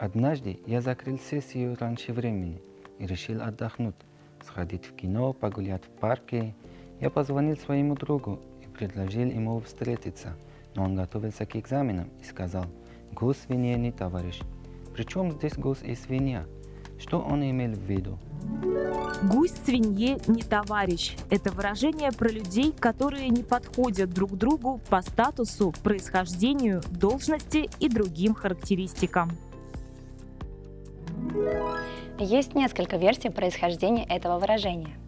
Однажды я закрыл сессию раньше времени и решил отдохнуть, сходить в кино, погулять в парке. Я позвонил своему другу и предложил ему встретиться, но он готовился к экзаменам и сказал, свинья не товарищ. Причем здесь гусь и свинья? Что он имел в виду? Гусь свинье не товарищ. Это выражение про людей, которые не подходят друг другу по статусу, происхождению, должности и другим характеристикам. Есть несколько версий происхождения этого выражения.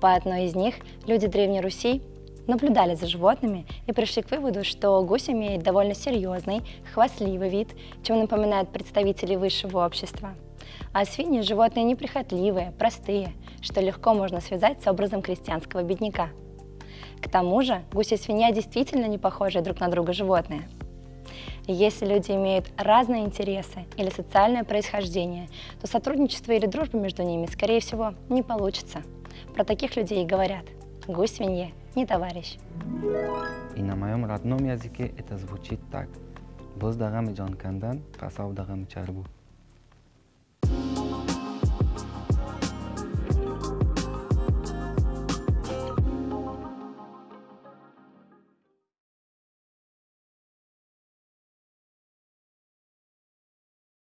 По одной из них люди Древней Руси наблюдали за животными и пришли к выводу, что гусь имеет довольно серьезный, хвастливый вид, чем напоминает представителей высшего общества. А свиньи – животные неприхотливые, простые, что легко можно связать с образом крестьянского бедняка. К тому же гусь и свинья действительно не похожи друг на друга животные – если люди имеют разные интересы или социальное происхождение, то сотрудничество или дружба между ними, скорее всего, не получится. Про таких людей и говорят «гусь свинье, не товарищ». И на моем родном языке это звучит так. Боздагам и Джон Кандан, Касавдагам Чарбу.